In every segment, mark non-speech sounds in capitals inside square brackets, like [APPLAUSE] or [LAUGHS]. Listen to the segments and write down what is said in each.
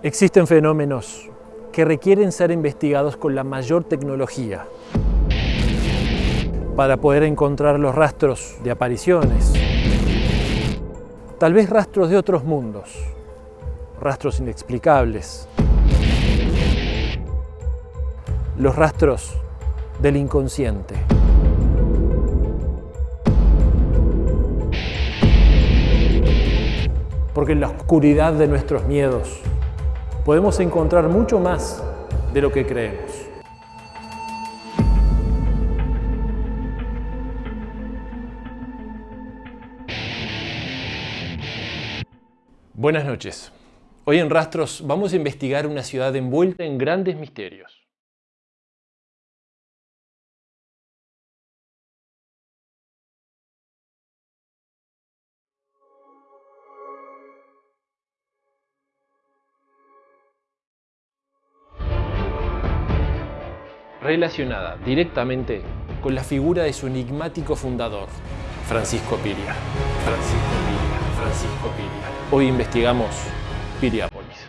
Existen fenómenos que requieren ser investigados con la mayor tecnología para poder encontrar los rastros de apariciones, tal vez rastros de otros mundos, rastros inexplicables, los rastros del inconsciente. Porque en la oscuridad de nuestros miedos podemos encontrar mucho más de lo que creemos. Buenas noches. Hoy en Rastros vamos a investigar una ciudad envuelta en grandes misterios. Relacionada directamente con la figura de su enigmático fundador, Francisco Piria. Francisco Piria, Francisco Piria. Hoy investigamos Piriápolis.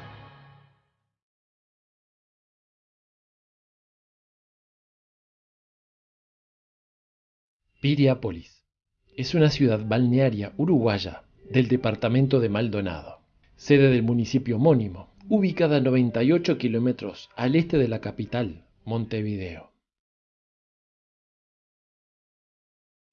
Piriápolis es una ciudad balnearia uruguaya del departamento de Maldonado, sede del municipio homónimo, ubicada a 98 kilómetros al este de la capital, Montevideo.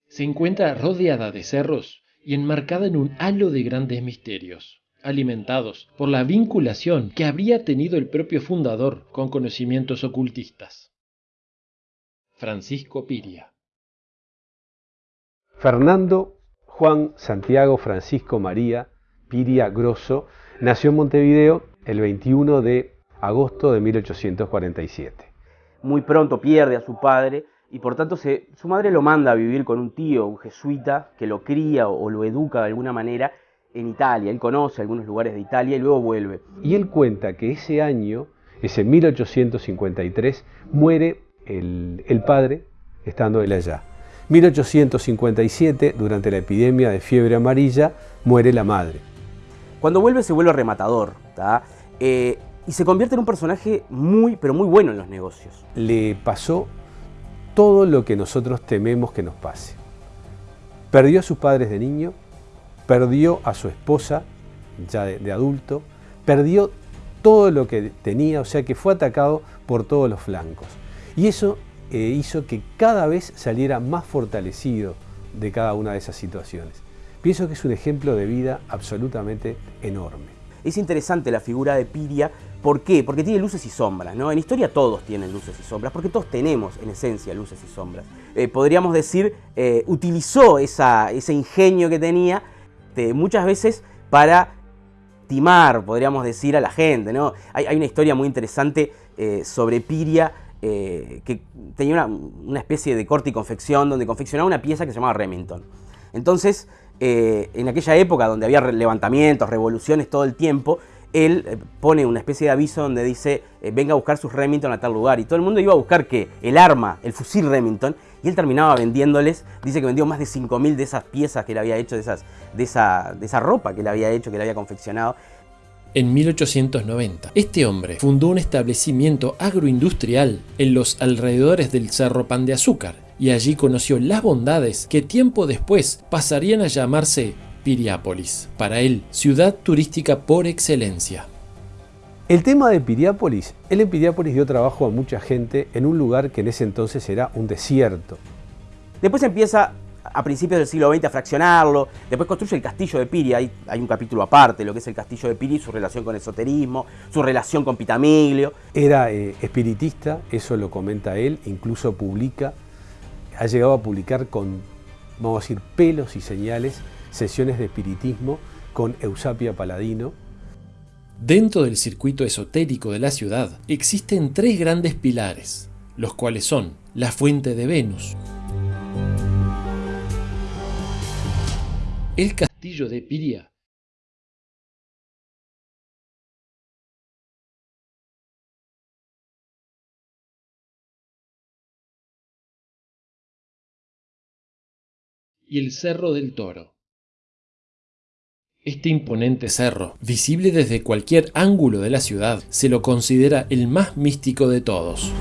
Se encuentra rodeada de cerros y enmarcada en un halo de grandes misterios, alimentados por la vinculación que habría tenido el propio fundador con conocimientos ocultistas. Francisco Piria. Fernando Juan Santiago Francisco María Piria Grosso nació en Montevideo el 21 de agosto de 1847 muy pronto pierde a su padre y por tanto su madre lo manda a vivir con un tío, un jesuita, que lo cría o, lo educa de alguna manera en Italia. Él conoce algunos lugares de Italia y luego vuelve. Y él cuenta que ese año, ese 1853, muere el, el padre estando él allá. 1857, durante la epidemia de fiebre amarilla, muere la madre. Cuando vuelve se vuelve rematador. Eh, y se convierte en un personaje muy, pero muy bueno en los negocios. Le pasó todo lo que nosotros tememos que nos pase. Perdió a sus padres de niño, perdió a su esposa ya de, adulto, perdió todo lo que tenía, o sea que fue atacado por todos los flancos. Y eso eh, hizo que cada vez saliera más fortalecido de cada una de esas situaciones. Pienso que es un ejemplo de vida absolutamente enorme. Es interesante la figura de Piria ¿Por qué? Porque tiene luces y sombras, ¿no? En historia todos tienen luces y sombras, porque todos tenemos en esencia luces y sombras. Eh, podríamos decir, eh, utilizó ese ingenio que tenía muchas veces para timar, podríamos decir, a la gente, ¿no? Hay, una historia muy interesante eh, sobre Piria, que tenía una, especie de corte y confección, donde confeccionaba una pieza que se llamaba Remington. Entonces, en aquella época donde había levantamientos, revoluciones todo el tiempo, él eh, pone una especie de aviso donde dice eh, venga a buscar sus Remington a tal lugar y todo el mundo iba a buscar que el arma, el fusil Remington y él terminaba vendiéndoles, dice que vendió más de 5.000 de esas piezas que él había hecho, de, esas, de, esa, de esa ropa que él había hecho, que él había confeccionado. En 1890, este hombre fundó un establecimiento agroindustrial en los alrededores del Cerro Pan de Azúcar y allí conoció las bondades que tiempo después pasarían a llamarse Piriápolis, para él, ciudad turística por excelencia. El tema de Piriápolis, él en Piriápolis dio trabajo a mucha gente en un lugar que en ese entonces era un desierto. Después empieza a principios del siglo XX a fraccionarlo, después construye el castillo de Piria, hay, hay, un capítulo aparte, lo que es el castillo de Piria y su relación con el esoterismo, su relación con Pitamiglio. Era eh, espiritista, eso lo comenta él, incluso publica, ha llegado a publicar con, vamos a decir, pelos y señales sesiones de espiritismo con Eusapia Paladino. Dentro del circuito esotérico de la ciudad existen tres grandes pilares, los cuales son la fuente de Venus, el castillo de Piria y el Cerro del Toro. Este imponente cerro, visible desde cualquier ángulo de la ciudad, se lo considera el más místico de todos.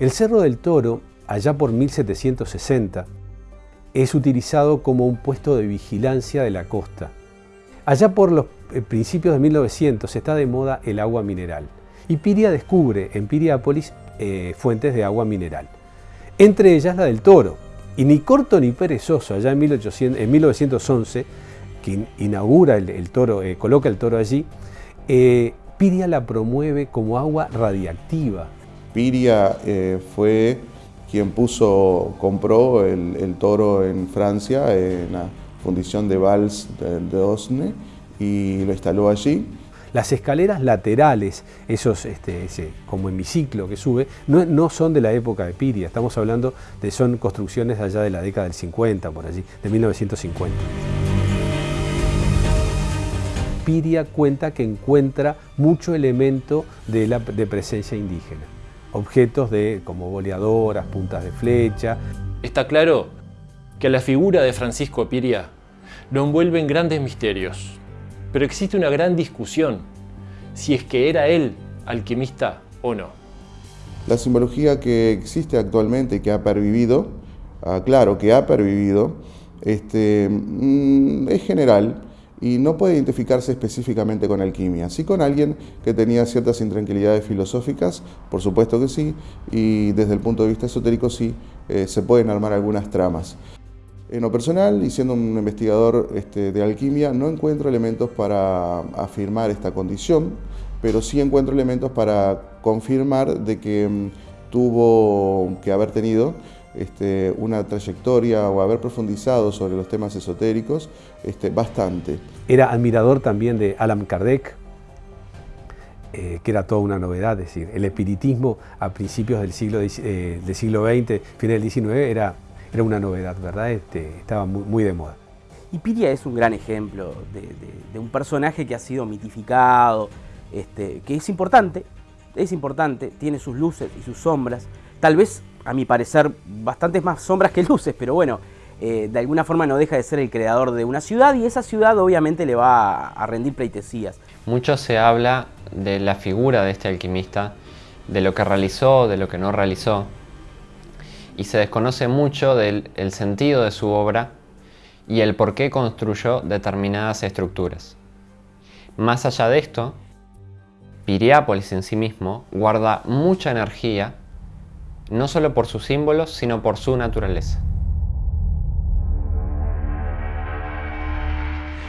El Cerro del Toro, allá por 1760, es utilizado como un puesto de vigilancia de la costa. Allá por los eh, principios de 1900 está de moda el agua mineral y Piria descubre en Piriápolis eh, fuentes de agua mineral, entre ellas la del Toro, y ni corto ni perezoso, allá en, 1911, que inaugura el, toro, eh, coloca el toro allí, eh, Piria la promueve como agua radiactiva. Piria eh, fue quien puso, compró el, toro en Francia, en la fundición de Valls de, de Osne, y lo instaló allí. Las escaleras laterales, esos este, ese, como hemiciclo que sube, no, no, son de la época de Piria, estamos hablando de son construcciones allá de la década del 50, por allí, de 1950. Piria cuenta que encuentra mucho elemento de, la, de presencia indígena, objetos de, como boleadoras, puntas de flecha. Está claro que la figura de Francisco Piria lo envuelve en grandes misterios, pero existe una gran discusión si es que era él alquimista o no. La simbología que existe actualmente y que ha pervivido, ah, claro que ha pervivido, este, mm, es general y no puede identificarse específicamente con alquimia. Sí con alguien que tenía ciertas intranquilidades filosóficas, por supuesto que sí, y desde el punto de vista esotérico sí, eh, se pueden armar algunas tramas. En lo personal, y siendo un investigador este, de alquimia, no encuentro elementos para afirmar esta condición, pero sí encuentro elementos para confirmar de que mm, tuvo que haber tenido este, una trayectoria o haber profundizado sobre los temas esotéricos este, bastante. Era admirador también de Alan Kardec, eh, que era toda una novedad, es decir, el espiritismo a principios del siglo, eh, del siglo XX, final del XIX, era era una novedad, ¿verdad? Este, estaba muy, de moda. Y Piria es un gran ejemplo de, un personaje que ha sido mitificado, este, que es importante, es importante, tiene sus luces y sus sombras, tal vez, a mi parecer, bastantes más sombras que luces, pero bueno, eh, de alguna forma no deja de ser el creador de una ciudad y esa ciudad obviamente le va a rendir pleitesías. Mucho se habla de la figura de este alquimista, de lo que realizó, de lo que no realizó, y se desconoce mucho del sentido de su obra y el por qué construyó determinadas estructuras. Más allá de esto, Piriápolis en sí mismo guarda mucha energía, no solo por sus símbolos, sino por su naturaleza.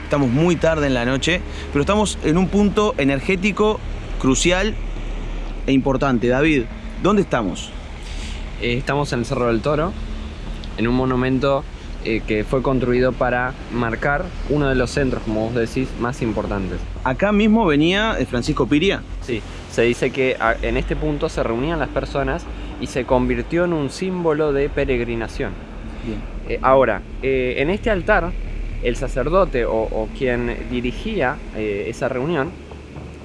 Estamos muy tarde en la noche, pero estamos en un punto energético crucial e importante. David, ¿dónde estamos? Eh, estamos en el Cerro del Toro, en un monumento eh, que fue construido para marcar uno de los centros, como vos decís, más importantes. ¿Acá mismo venía eh, Francisco Piria? Sí, se dice que en este punto se reunían las personas y se convirtió en un símbolo de peregrinación. ahora, en este altar, el sacerdote o quien dirigía esa reunión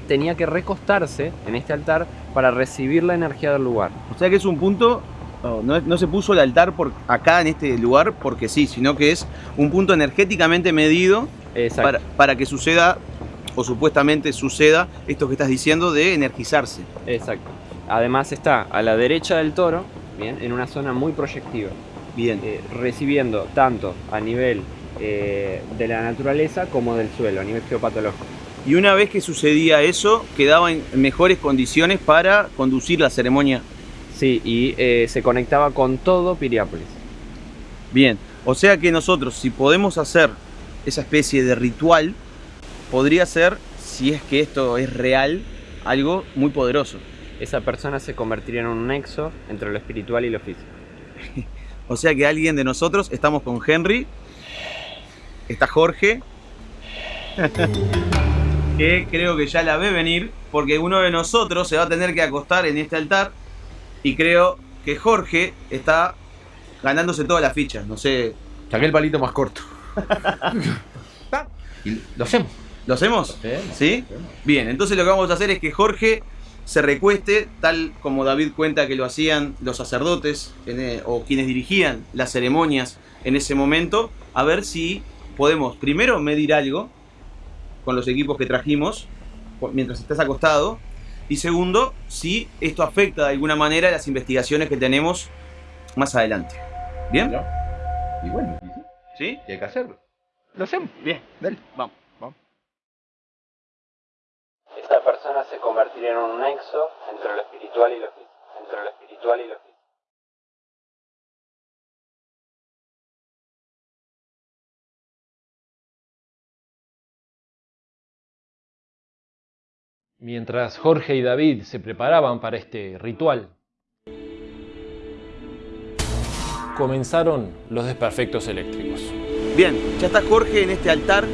tenía que recostarse en este altar para recibir la energía del lugar. O sea que es un punto no, se puso el altar por acá en este lugar porque sí, sino que es un punto energéticamente medido para, que suceda, o supuestamente suceda, esto que estás diciendo de energizarse. Exacto. Además está a la derecha del toro, bien, en una zona muy proyectiva. Bien. Eh, recibiendo tanto a nivel eh, de la naturaleza como del suelo, a nivel geopatológico. Y una vez que sucedía eso, quedaba en mejores condiciones para conducir la ceremonia Sí, y eh, se conectaba con todo Piriápolis. Bien, o sea que nosotros si podemos hacer esa especie de ritual, podría ser, si es que esto es real, algo muy poderoso. Esa persona se convertiría en un nexo entre lo espiritual y lo físico. [LAUGHS] o sea que alguien de nosotros, estamos con Henry, está Jorge, [LAUGHS] que creo que ya la ve venir, porque uno de nosotros se va a tener que acostar en este altar y creo que Jorge está ganándose todas las fichas. No sé. Saqué el palito más corto. [LAUGHS] y lo hacemos. ¿Lo hacemos? ¿Sí? Bien, entonces lo que vamos a hacer es que Jorge se recueste, tal como David cuenta que lo hacían los sacerdotes e, o quienes dirigían las ceremonias en ese momento, a ver si podemos primero medir algo con los equipos que trajimos mientras estás acostado. Y segundo, si esto afecta de alguna manera las investigaciones que tenemos más adelante. ¿Bien? Y bueno, ¿Sí? y hay que hacerlo. Lo hacemos. Bien, dale, vamos. vamos. Esta persona se convertiría en un nexo entre lo espiritual y lo físico. Entre lo espiritual y lo físico. Mientras Jorge y David se preparaban para este ritual, comenzaron los desperfectos eléctricos. Bien, ya está Jorge en este altar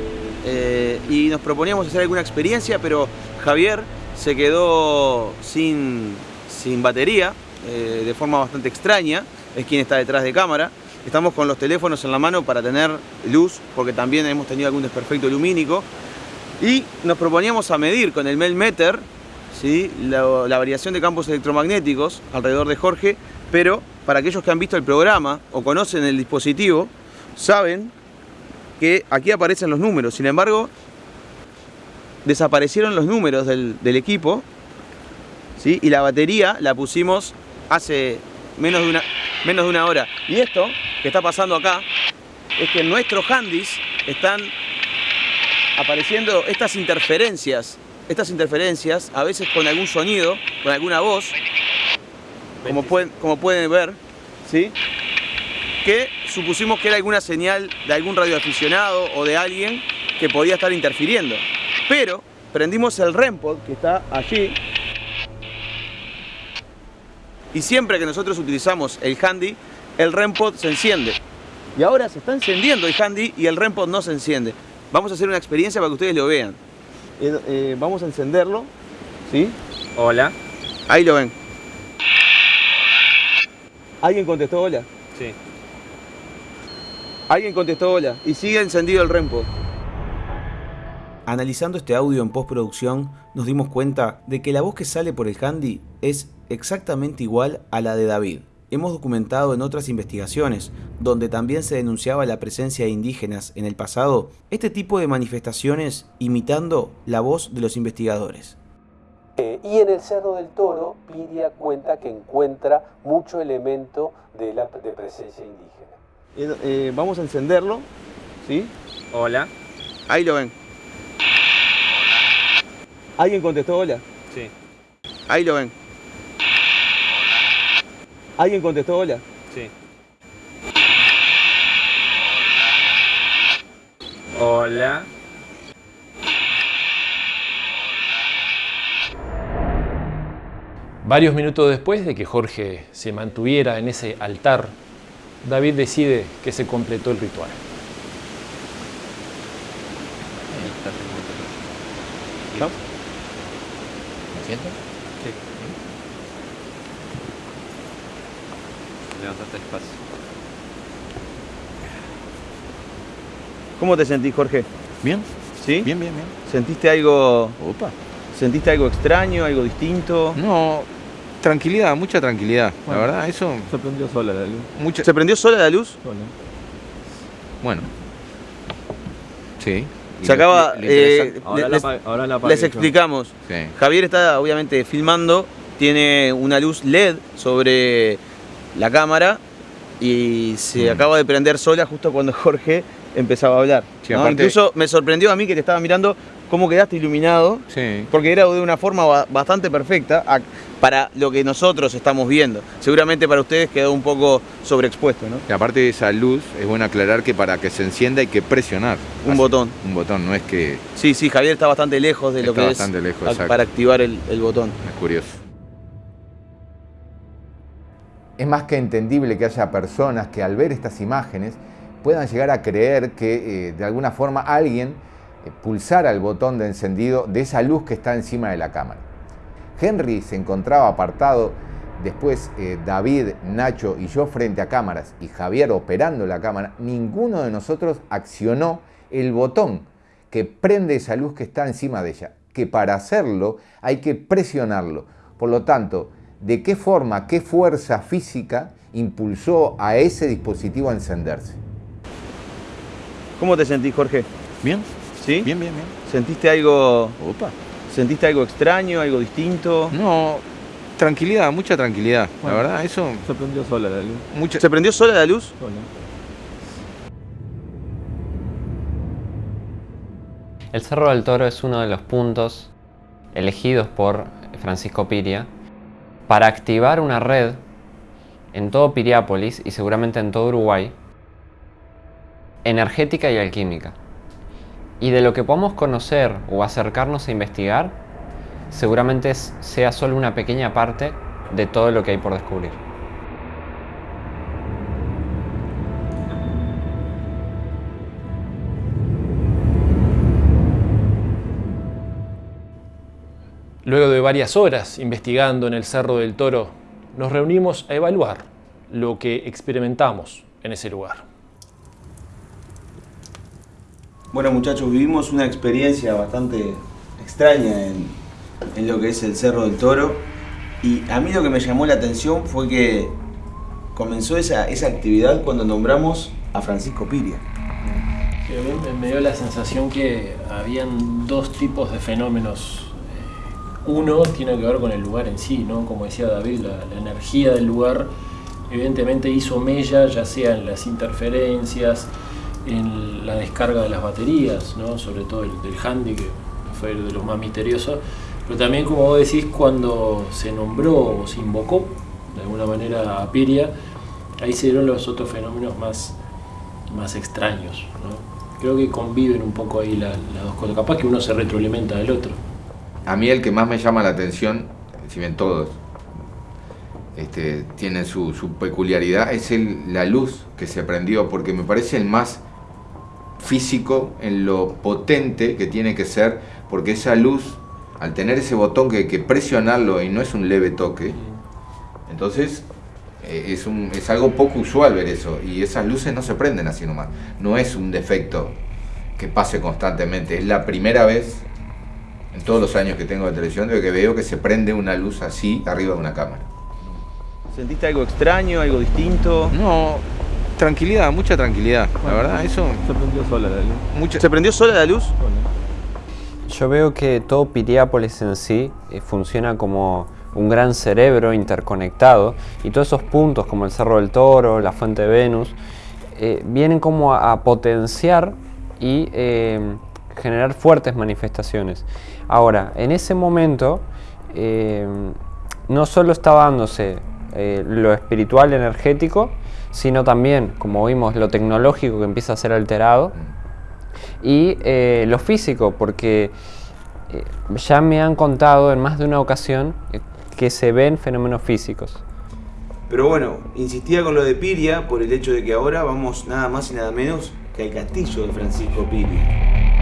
eh, y nos proponíamos hacer alguna experiencia, pero Javier se quedó sin, sin batería, eh, de forma bastante extraña, es quien está detrás de cámara. Estamos con los teléfonos en la mano para tener luz, porque también hemos tenido algún desperfecto lumínico. Y nos proponíamos a medir con el Melmeter ¿sí? la, variación de campos electromagnéticos alrededor de Jorge, pero para aquellos que han visto el programa o conocen el dispositivo, saben que aquí aparecen los números. Sin embargo, desaparecieron los números del, equipo y la batería la pusimos hace menos de, una, menos de una hora. Y esto que está pasando acá es que nuestros handys están apareciendo estas interferencias, estas interferencias, a veces con algún sonido, con alguna voz, como pueden, como pueden ver, ¿sí? que supusimos que era alguna señal de algún radioaficionado o de alguien que podía estar interfiriendo. Pero prendimos el REMPOD que está allí y siempre que nosotros utilizamos el handy, el REMPOD se enciende. Y ahora se está encendiendo el handy y el REMPOD no se enciende. Vamos a hacer una experiencia para que ustedes lo vean. Eh, eh, vamos a encenderlo. ¿Sí? Hola. Ahí lo ven. ¿Alguien contestó hola? Sí. Alguien contestó hola y sigue encendido el REMPOD. Analizando este audio en postproducción, nos dimos cuenta de que la voz que sale por el handy es exactamente igual a la de David. Hemos documentado en otras investigaciones, donde también se denunciaba la presencia de indígenas en el pasado, este tipo de manifestaciones imitando la voz de los investigadores. Eh, y en el Cerro del Toro, Piria cuenta que encuentra mucho elemento de, la, de presencia indígena. Eh, vamos a encenderlo, ¿sí? Hola. Ahí lo ven. ¿Alguien contestó hola? Sí. Ahí lo ven. ¿Alguien contestó hola? Sí. Hola. Varios minutos después de que Jorge se mantuviera en ese altar, David decide que se completó el ritual. ¿Me siento? Sí. Levantate despacio. ¿Cómo te sentís, Jorge? Bien, ¿Sí? bien, bien, bien. ¿Sentiste algo, Opa. sentiste algo extraño, algo distinto? No, tranquilidad, mucha tranquilidad. La verdad, eso. Se prendió sola la luz. Mucha. ¿Se prendió sola la luz? Sola. Bueno. Sí. Se acaba... eh, Ahora, la, les, ahora la apagué les yo. explicamos. Sí. Javier está obviamente filmando, tiene una luz LED sobre la cámara y se Mm. acaba de prender sola justo cuando [LAUGHS] Jorge empezaba a hablar. Sí, ¿no? aparte- Incluso me sorprendió a mí que te estaba mirando cómo quedaste iluminado, Sí. porque era de una forma ba- bastante perfecta para lo que nosotros estamos viendo. Seguramente para ustedes quedó un poco sobreexpuesto, ¿no? Y aparte de esa luz, es bueno aclarar que para que se encienda hay que presionar. Un Así- botón. Un botón, no es que Sí, sí, Javier está bastante lejos de lo que bastante es lejos, a- exacto. para activar el, el botón. es curioso. Es más que entendible que haya personas que al ver estas imágenes puedan llegar a creer que eh, de alguna forma alguien eh, pulsara el botón de encendido de esa luz que está encima de la cámara. Henry se encontraba apartado, después eh, David, Nacho y yo frente a cámaras y Javier operando la cámara, ninguno de nosotros accionó el botón que prende esa luz que está encima de ella, que para hacerlo hay que presionarlo. Por lo tanto, ¿de qué forma, qué fuerza física impulsó a ese dispositivo a encenderse? ¿Cómo te sentís, Jorge? Bien, ¿Sí? bien, bien, bien. ¿Sentiste algo, Opa. sentiste algo extraño, algo distinto? No, tranquilidad, mucha tranquilidad. Bueno. La verdad, eso, Se prendió sola la luz. mucha... ¿Se prendió sola la luz? El Cerro del Toro es uno de los puntos elegidos por Francisco Piria para activar una red en todo Piriápolis y seguramente en todo Uruguay, energética y alquímica. Y de lo que podamos conocer o acercarnos a investigar, seguramente sea solo una pequeña parte de todo lo que hay por descubrir. Luego de varias horas investigando en el Cerro del Toro, nos reunimos a evaluar lo que experimentamos en ese lugar. Bueno muchachos, vivimos una experiencia bastante extraña en, en lo que es el Cerro del Toro y a mí lo que me llamó la atención fue que comenzó esa, esa actividad cuando nombramos a Francisco Piria. Me dio la sensación que habían dos tipos de fenómenos. Uno tiene que ver con el lugar en sí, ¿no? Como decía David, la, la energía del lugar evidentemente hizo mella, ya sea en las interferencias, en la descarga de las baterías, ¿no? Sobre todo el del handy, que fue de lo más misterioso. Pero también, como vos decís, cuando se nombró o se invocó de alguna manera a Piria, ahí se dieron los otros fenómenos más, más extraños. Creo que conviven un poco ahí la- las dos cosas. Capaz que uno se retroalimenta del otro. A mí el que más me llama la atención, si bien todos este, tienen su, su peculiaridad, es el- la luz que se prendió, porque me parece el más físico en lo potente que tiene que ser, porque esa luz, al tener ese botón que hay que presionarlo y no es un leve toque, entonces eh, es, un- es algo poco usual ver eso, y esas luces no se prenden así nomás, no es un defecto que pase constantemente, es la primera vez en todos los años que tengo de televisión de que veo que se prende una luz así arriba de una cámara. ¿Sentiste algo extraño, algo distinto? No, tranquilidad, mucha tranquilidad. La verdad, eso, Se prendió sola la luz. mucha... ¿Se prendió sola la luz? Yo veo que todo Piriápolis en sí eh, funciona como un gran cerebro interconectado y todos esos puntos como el Cerro del Toro, la Fuente de Venus, eh, vienen como a, a potenciar y eh, generar fuertes manifestaciones. Ahora, en ese momento eh, no solo estaba dándose eh, lo espiritual energético, sino también, como vimos, lo tecnológico que empieza a ser alterado y eh, lo físico, porque ya me han contado en más de una ocasión que se ven fenómenos físicos. Pero bueno, insistía con lo de Piria por el hecho de que ahora vamos nada más y nada menos que al castillo de Francisco Piria.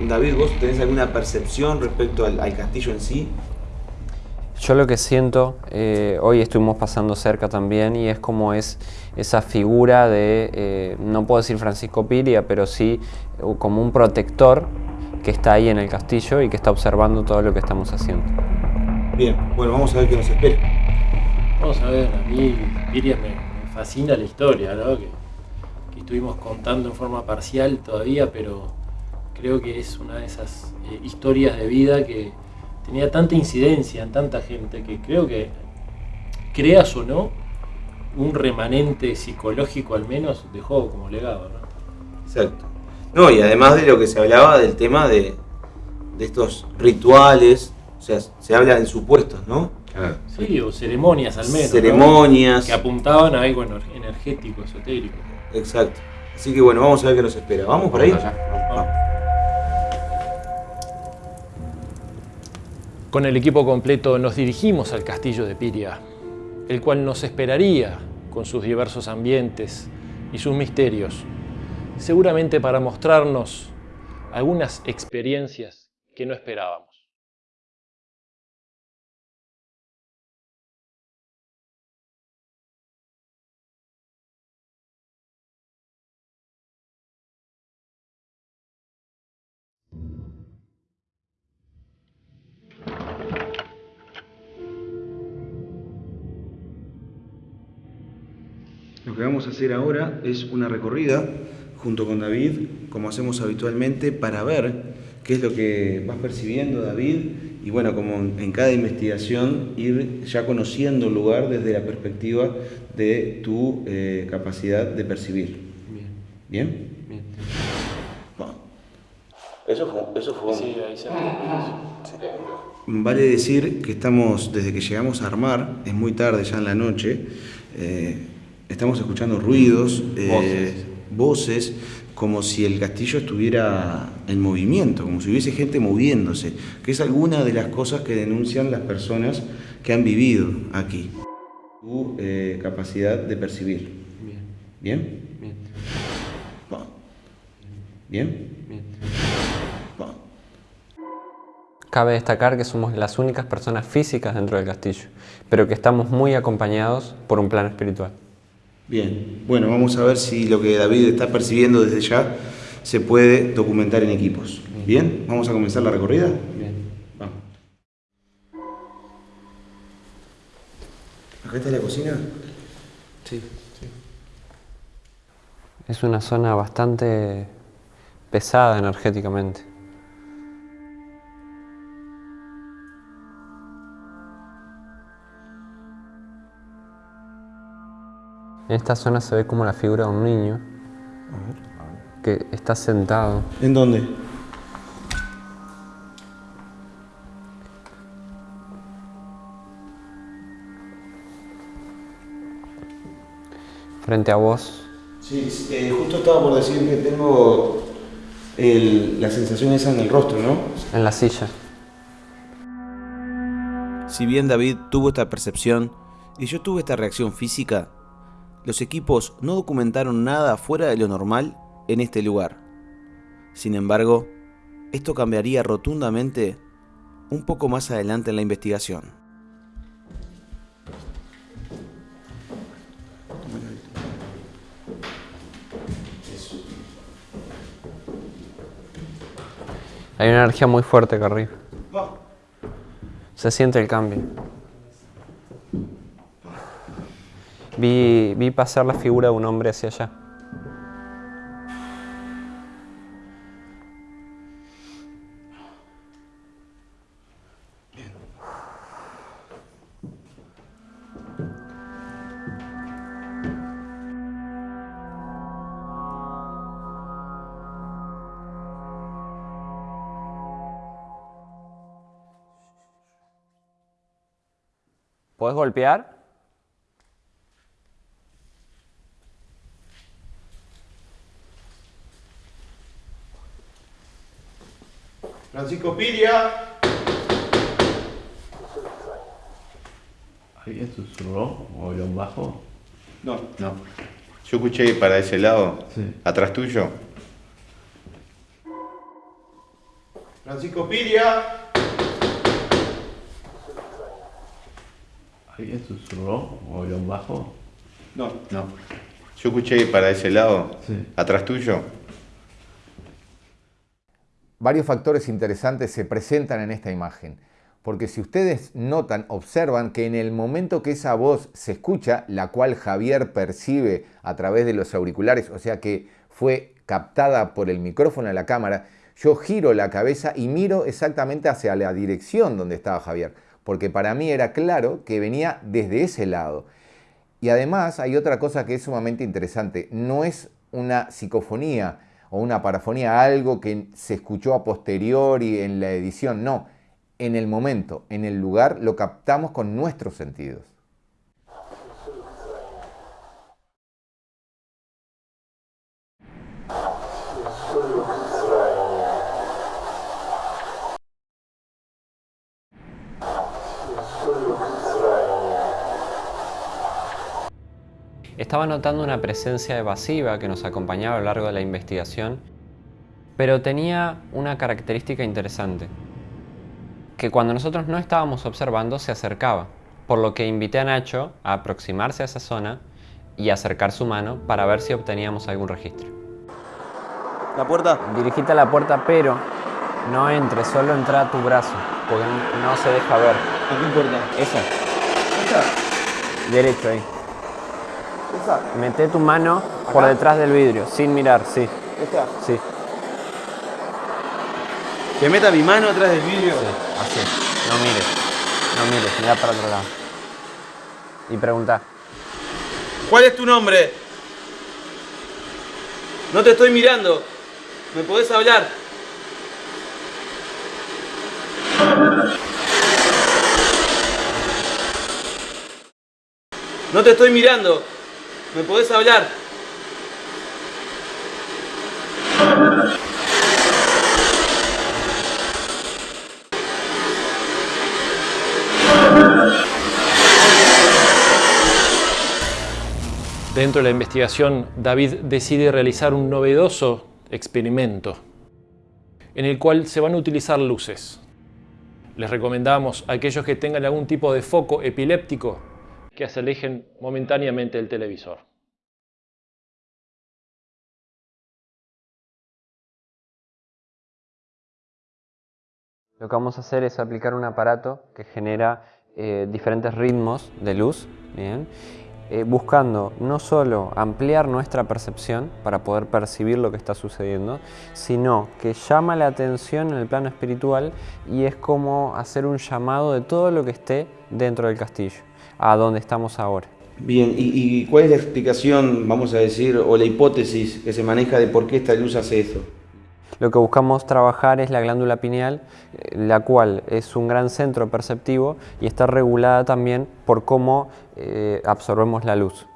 David, ¿vos tenés alguna percepción respecto al, al castillo en sí? Yo lo que siento, eh, hoy estuvimos pasando cerca también y es como es esa figura de, eh, no puedo decir Francisco Piria, pero sí eh, como un protector que está ahí en el castillo y que está observando todo lo que estamos haciendo. Bien, bueno, vamos a ver qué nos espera. Vamos a ver, a mí Piria me, me fascina la historia, ¿no? Que, que estuvimos contando en forma parcial todavía, pero creo que es una de esas eh, historias de vida que tenía tanta incidencia en tanta gente que creo que, creas o no, un remanente psicológico al menos dejó como legado, ¿no? Exacto. No, y además de lo que se hablaba del tema de, de estos rituales, o sea, se habla en supuestos, ¿no? Sí, o ceremonias al menos. ¿no? Ceremonias. Que apuntaban a algo ener- energético, esotérico. Exacto. Así que bueno, vamos a ver qué nos espera. ¿Vamos por ahí? Vamos Con el equipo completo nos dirigimos al castillo de Piria, el cual nos esperaría con sus diversos ambientes y sus misterios, seguramente para mostrarnos algunas experiencias que no esperábamos. Que vamos a hacer ahora es una recorrida junto con David, como hacemos habitualmente, para ver qué es lo que vas percibiendo, David, y bueno, como en cada investigación, ir ya conociendo el lugar desde la perspectiva de tu eh, capacidad de percibir. Bien. ¿Bien? Bien. Eso fue, eso fue sí, ahí se Vale decir que estamos, desde que llegamos a armar, es muy tarde ya en la noche, eh, estamos escuchando ruidos, eh, voces. como si el castillo estuviera en movimiento, como si hubiese gente moviéndose, que es alguna de las cosas que denuncian las personas que han vivido aquí. Tu eh, capacidad de percibir. Bien. ¿Bien? Bien. ¿Bien? Cabe destacar que somos las únicas personas físicas dentro del castillo, pero que estamos muy acompañados por un plano espiritual. Bien, bueno, vamos a ver si lo que David está percibiendo desde ya se puede documentar en equipos. Bien, vamos a comenzar la recorrida. Bien, vamos. ¿Acá está la cocina? Sí. sí. Es una zona bastante pesada energéticamente. En esta zona se ve como la figura de un niño que está sentado. ¿En dónde? Frente a vos. Sí, eh, justo estaba por decir que tengo la sensación esa en el rostro, ¿no? En la silla. Si bien David tuvo esta percepción y yo tuve esta reacción física, los equipos no documentaron nada fuera de lo normal en este lugar. Sin embargo, esto cambiaría rotundamente un poco más adelante en la investigación. Hay una energía muy fuerte acá arriba. Se siente el cambio. Vi, vi pasar la figura de un hombre hacia allá. ¿Puedes golpear? Francisco Piria. ¿Alguien susurró o habló bajo? No. No. Yo escuché para ese lado, sí. atrás tuyo. Francisco Piria. ¿Alguien susurró o habló bajo? No. No. Yo escuché para ese lado, sí. atrás tuyo. Varios factores interesantes se presentan en esta imagen, porque si ustedes notan, observan que en el momento que esa voz se escucha, la cual Javier percibe a través de los auriculares, o sea que fue captada por el micrófono de la cámara, yo giro la cabeza y miro exactamente hacia la dirección donde estaba Javier, porque para mí era claro que venía desde ese lado. Y además hay otra cosa que es sumamente interesante, no es una psicofonía, o una parafonía, algo que se escuchó a posteriori en la edición, no, en el momento, en el lugar, lo captamos con nuestros sentidos. Estaba notando una presencia evasiva que nos acompañaba a lo largo de la investigación, pero tenía una característica interesante, que cuando nosotros no estábamos observando se acercaba, por lo que invité a Nacho a aproximarse a esa zona y acercar su mano para ver si obteníamos algún registro. ¿La puerta? Dirigite a la puerta, pero no entres, solo entra a tu brazo, porque no se deja ver. ¿A qué puerta? Esa. ¿Esa? Derecho ahí. Mete tu mano por detrás del vidrio, sin mirar, sí. ¿Esta? Sí. Que meta mi mano atrás del vidrio. Así. No mires. No mires, mira para otro lado. Y pregunta. ¿Cuál es tu nombre? No te estoy mirando. ¿Me podés hablar? No te estoy mirando. ¿Me podés hablar? Dentro de la investigación, David decide realizar un novedoso experimento en el cual se van a utilizar luces. Les recomendamos a aquellos que tengan algún tipo de foco epiléptico que se alejen momentáneamente del televisor. Lo que vamos a hacer es aplicar un aparato que genera eh, diferentes ritmos de luz, ¿bien? Eh, buscando no solo ampliar nuestra percepción para poder percibir lo que está sucediendo, sino que llama la atención en el plano espiritual y es como hacer un llamado de todo lo que esté dentro del castillo, a donde estamos ahora. Bien, ¿y, y cuál es la explicación, vamos a decir, o la hipótesis que se maneja de por qué esta luz hace esto? Lo que buscamos trabajar es la glándula pineal, la cual es un gran centro perceptivo y está regulada también por cómo eh, absorbemos la luz.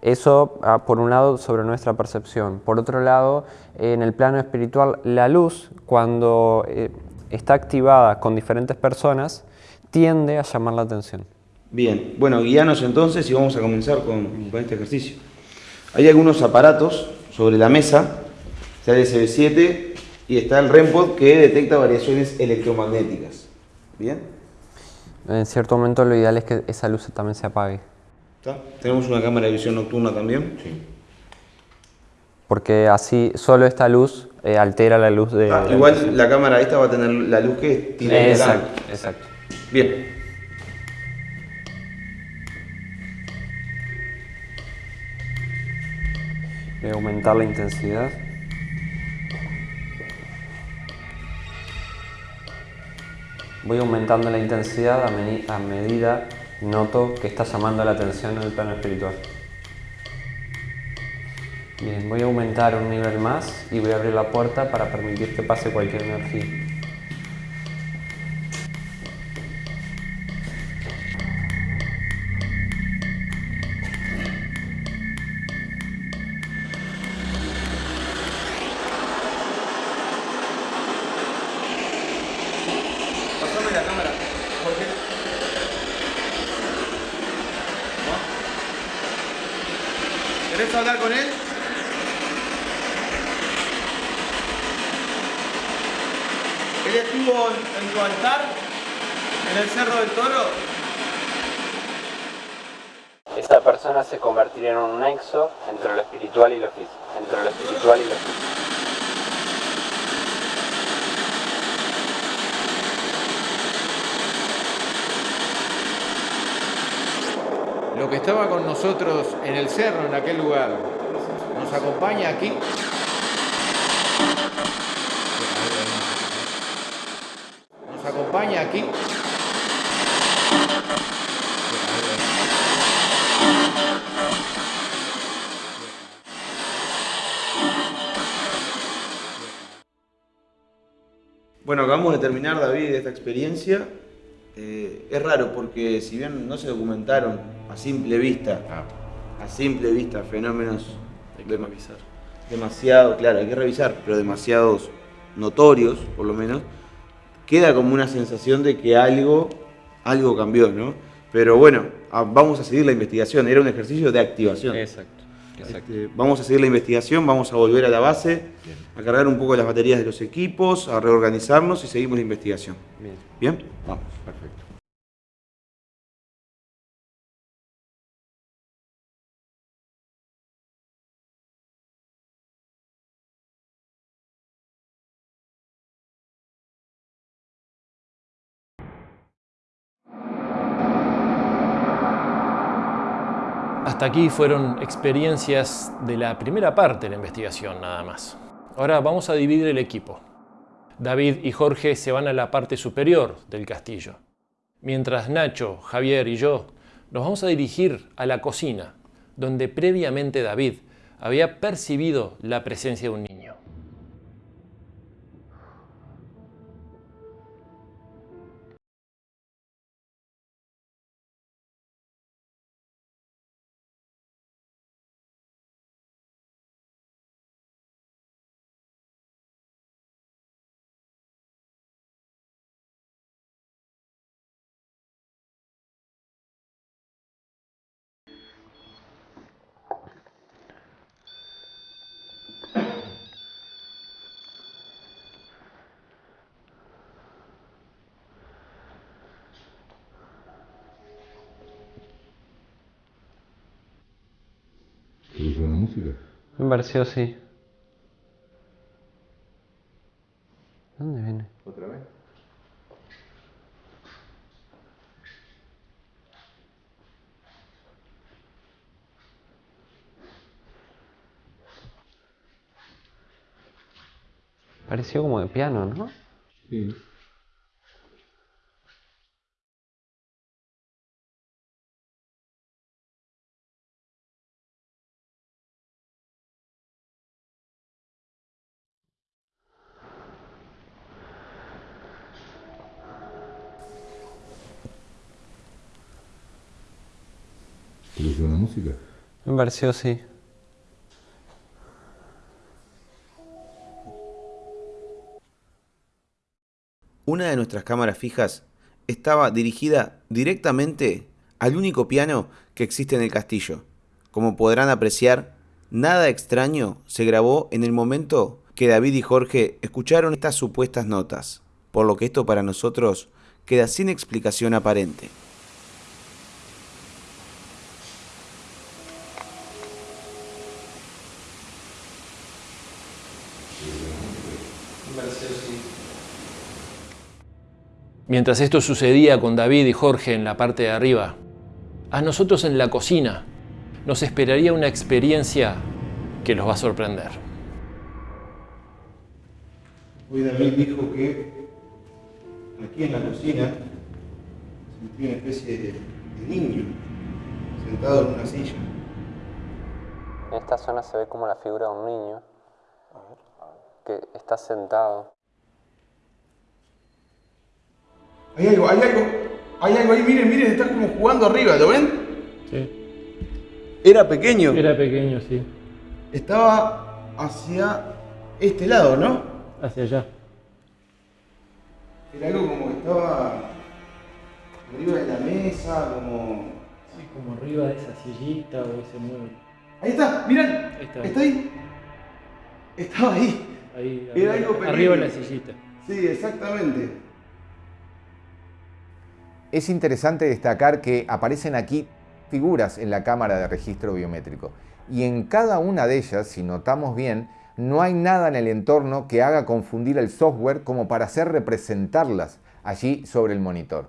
Eso, ah, por un lado, sobre nuestra percepción. Por otro lado, en el plano espiritual, la luz, cuando eh, está activada con diferentes personas, tiende a llamar la atención. Bien, bueno, guíanos entonces y vamos a comenzar con, con este ejercicio. Hay algunos aparatos sobre la mesa, está el SB7 y está el REMPOD que detecta variaciones electromagnéticas. ¿Bien? En cierto momento lo ideal es que esa luz también se apague. ¿Está? Tenemos una cámara de visión nocturna también. Sí. Porque así solo esta luz eh, altera la luz de... Ah, igual la cámara esta va a tener la luz que tiene Exacto, exacto. Bien. A aumentar la intensidad. Voy aumentando la intensidad a, a medida noto que está llamando la atención en el plano espiritual. Bien, voy a aumentar un nivel más y voy a abrir la puerta para permitir que pase cualquier energía. Nosotros en el cerro, en aquel lugar, nos acompaña aquí. Nos acompaña aquí. Bueno, acabamos de terminar, David, esta experiencia. Eh, es raro porque si bien no se documentaron simple vista, a simple vista, fenómenos Hay que revisar. demasiado, claro, hay que revisar, pero demasiados notorios, por lo menos, queda como una sensación de que algo, algo cambió, ¿no? Pero bueno, a- vamos a seguir la investigación, era un ejercicio de activación. Exacto. exacto. Este, vamos a seguir la investigación, vamos a volver a la base, a cargar un poco las baterías de los equipos, a reorganizarnos y seguimos la investigación. Bien. ¿Bien? Vamos. Perfecto. Hasta aquí fueron experiencias de la primera parte de la investigación nada más. Ahora vamos a dividir el equipo. David y Jorge se van a la parte superior del castillo, mientras Nacho, Javier y yo nos vamos a dirigir a la cocina, donde previamente David había percibido la presencia de un niño. Pareció sí. ¿Dónde viene? ¿Otra vez? Pareció como de piano, ¿no? Sí. ¿Te gustó la música? Me pareció sí. Una de nuestras cámaras fijas estaba dirigida directamente al único piano que existe en el castillo. Como podrán apreciar, nada extraño se grabó en el momento que David y Jorge escucharon estas supuestas notas, por lo que esto para nosotros queda sin explicación aparente. Mientras esto sucedía con David y Jorge en la parte de arriba, a nosotros en la cocina nos esperaría una experiencia que los va a sorprender. Hoy David dijo que aquí en la cocina sentí una especie de, de niño sentado en una silla. En esta zona se ve como la figura de un niño que está sentado. Hay algo, hay algo, hay algo ahí, miren, miren, está como jugando arriba, ¿lo ven? Sí. Era pequeño. Era pequeño, sí. Estaba hacia este lado, ¿no? Hacia allá. Era algo como que estaba arriba de la mesa, como... Sí, como arriba de esa sillita o ese mueble. Ahí está, miren, Ahí está. está ahí. Estaba ahí. Ahí, Era arriba, algo pequeño. arriba de la sillita. Sí, exactamente. Es interesante destacar que aparecen aquí figuras en la cámara de registro biométrico y en cada una de ellas, si notamos bien, no hay nada en el entorno que haga confundir el software como para hacer representarlas allí sobre el monitor.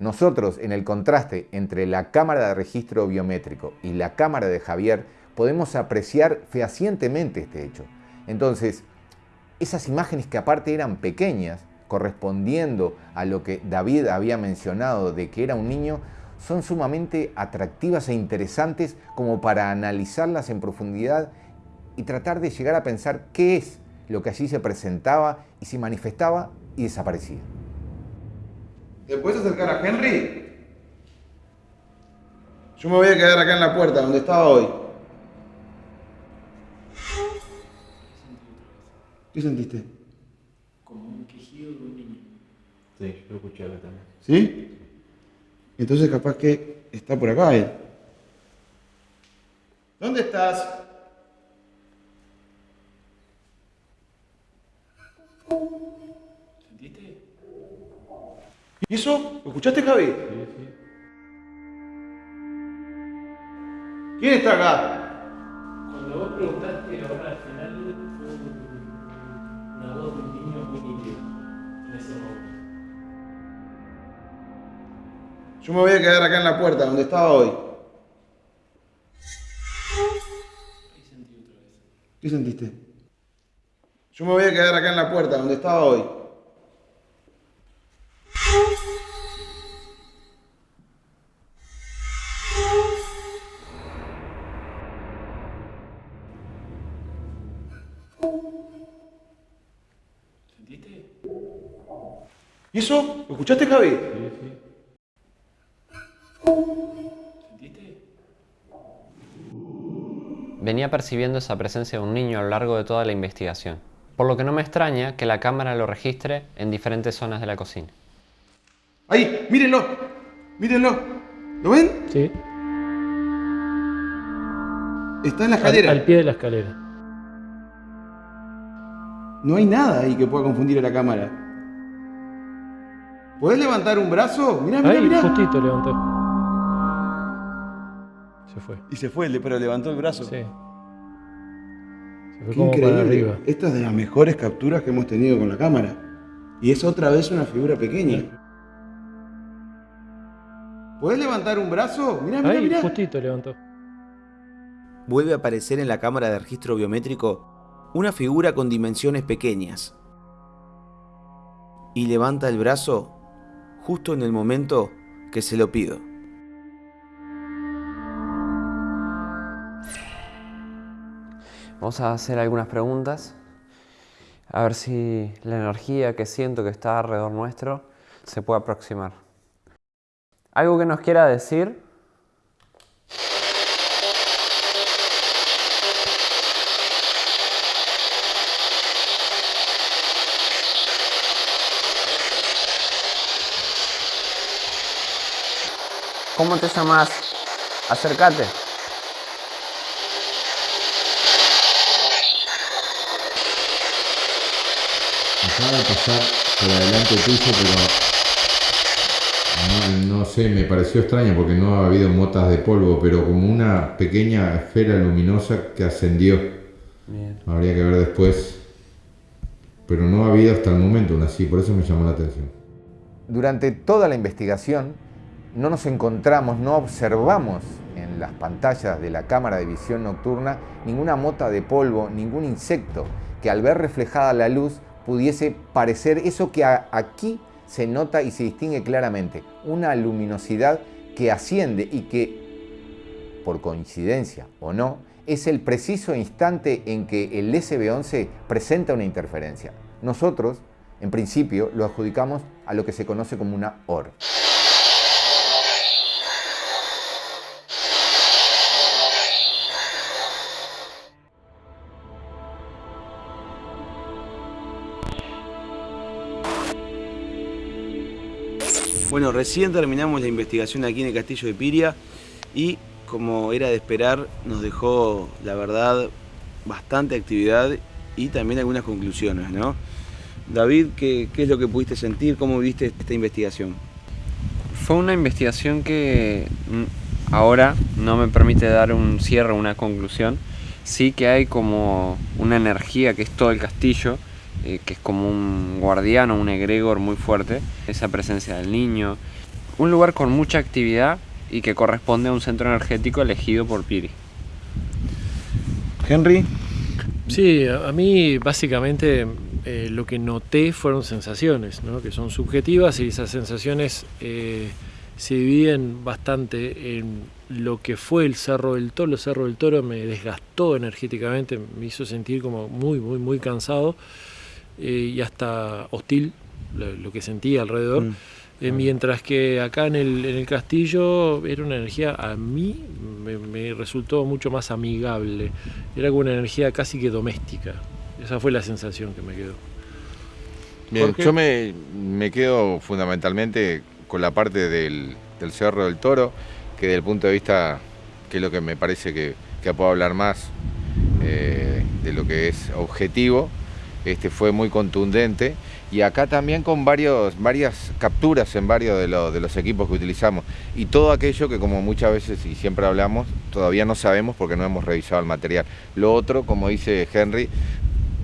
Nosotros, en el contraste entre la cámara de registro biométrico y la cámara de Javier, podemos apreciar fehacientemente este hecho. Entonces, esas imágenes que aparte eran pequeñas, correspondiendo a lo que David había mencionado de que era un niño, son sumamente atractivas e interesantes como para analizarlas en profundidad y tratar de llegar a pensar qué es lo que allí se presentaba y se manifestaba y desaparecía. ¿Te puedes acercar a Henry? Yo me voy a quedar acá en la puerta, donde estaba hoy. ¿Qué sentiste? Sí, yo lo escuché acá también. ¿Sí? Entonces capaz que está por acá él. ¿Dónde estás? ¿Sentiste? ¿Y eso? ¿Lo escuchaste, Javi? Sí, sí. ¿Quién está acá? Cuando vos preguntaste ahora Yo me voy a quedar acá en la puerta donde estaba hoy. ¿Qué sentiste? Yo me voy a quedar acá en la puerta donde estaba hoy. ¿Sentiste? ¿Y eso? ¿Lo escuchaste, Javi? ¿Sentiste? Venía percibiendo esa presencia de un niño a lo largo de toda la investigación, por lo que no me extraña que la cámara lo registre en diferentes zonas de la cocina. Ahí, mírenlo. Mírenlo. ¿Lo ven? Sí. Está en la Al, escalera. al pie de la escalera. No hay nada ahí que pueda confundir a la cámara. ¿Podés levantar un brazo? Mirá, mirá, Ahí, mirá. justito levantó. Se fue. Y se fue, pero levantó el brazo. Sí. Se fue Qué como para arriba. Esta es de las mejores capturas que hemos tenido con la cámara. Y es otra vez una figura pequeña. ¿Podés levantar un brazo? Mirá, mirá, Ahí, mirá. justito levantó. Vuelve a aparecer en la cámara de registro biométrico una figura con dimensiones pequeñas. Y levanta el brazo justo en el momento que se lo pido. Vamos a hacer algunas preguntas, a ver si la energía que siento que está alrededor nuestro se puede aproximar. ¿Algo que nos quiera decir? ¿Cómo te llamas? Acércate. De pasar por adelante tuyo, pero no, no sé, me pareció extraño porque no ha habido motas de polvo, pero como una pequeña esfera luminosa que ascendió. Bien. Habría que ver después, pero no ha habido hasta el momento una así, por eso me llamó la atención. Durante toda la investigación no nos encontramos, no observamos en las pantallas de la cámara de visión nocturna ninguna mota de polvo, ningún insecto que al ver reflejada la luz pudiese parecer eso que aquí se nota y se distingue claramente, una luminosidad que asciende y que, por coincidencia o no, es el preciso instante en que el SB11 presenta una interferencia. Nosotros, en principio, lo adjudicamos a lo que se conoce como una OR. Bueno, recién terminamos la investigación aquí en el castillo de Piria y como era de esperar nos dejó, la verdad, bastante actividad y también algunas conclusiones, ¿no? David, ¿qué, es lo que pudiste sentir? ¿Cómo viste esta investigación? Fue una investigación que mm, ahora no me permite dar un cierre, una conclusión. Sí que hay como una energía que es todo el castillo, eh, que es como un guardiano, un egregor muy fuerte. Esa presencia del niño. Un lugar con mucha actividad y que corresponde a un centro energético elegido por Piri. Henry. Sí, a a mí básicamente eh, lo que noté fueron sensaciones, ¿no? que son subjetivas y esas sensaciones eh, se dividen bastante en lo que fue el Cerro del Toro. El Cerro del Toro me desgastó energéticamente, me hizo sentir como muy, muy, muy cansado eh, y hasta hostil lo, lo que sentía alrededor. Mm. Eh, mientras que acá en el, en el castillo era una energía, a mí me, me resultó mucho más amigable. Era como una energía casi que doméstica. Esa fue la sensación que me quedó. Bien, yo me, me quedo fundamentalmente con la parte del, del Cerro del Toro, que desde el punto de vista, que es lo que me parece que, que puedo hablar más eh, de lo que es objetivo, este fue muy contundente y acá también con varios, varias capturas en varios de, los- de los equipos que utilizamos y todo aquello que como muchas veces y siempre hablamos todavía no sabemos porque no hemos revisado el material. Lo otro, como dice Henry,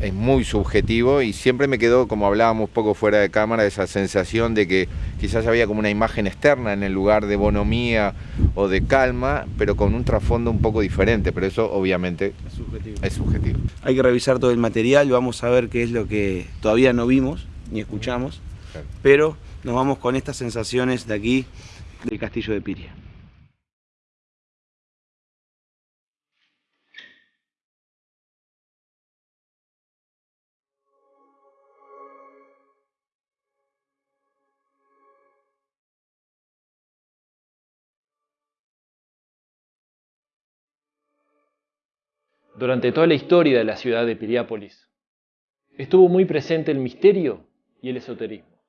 es muy subjetivo y siempre me quedó, como hablábamos poco fuera de cámara, esa sensación de que, quizás había como una imagen externa en el lugar de bonomía o de calma, pero con un trasfondo un poco diferente, pero eso obviamente Es subjetivo. es subjetivo. Hay que revisar todo el material, vamos a ver qué es lo que todavía no vimos ni escuchamos, Claro. pero nos vamos con estas sensaciones de aquí del castillo de Piria. Durante toda la historia de la ciudad de Piriápolis, estuvo muy presente el misterio y el esoterismo.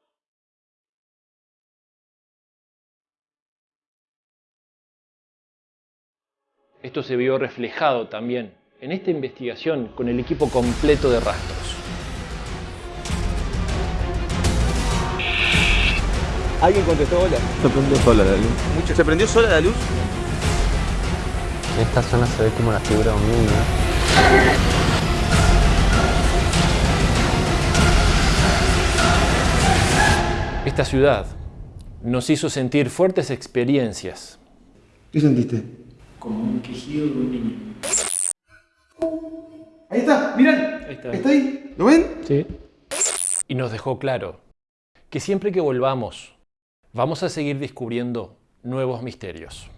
Esto se vio reflejado también en esta investigación con el equipo completo de rastros. ¿Alguien contestó hola? Se prendió sola la luz. ¿Se prendió sola la luz? En esta zona se ve como la figura de un niño. Esta ciudad nos hizo sentir fuertes experiencias. ¿Qué sentiste? Como un quejido de un niño. Ahí está, miran. Ahí está. ¿Está ahí? ¿Lo ven? Sí. Y nos dejó claro que siempre que volvamos, vamos a seguir descubriendo nuevos misterios.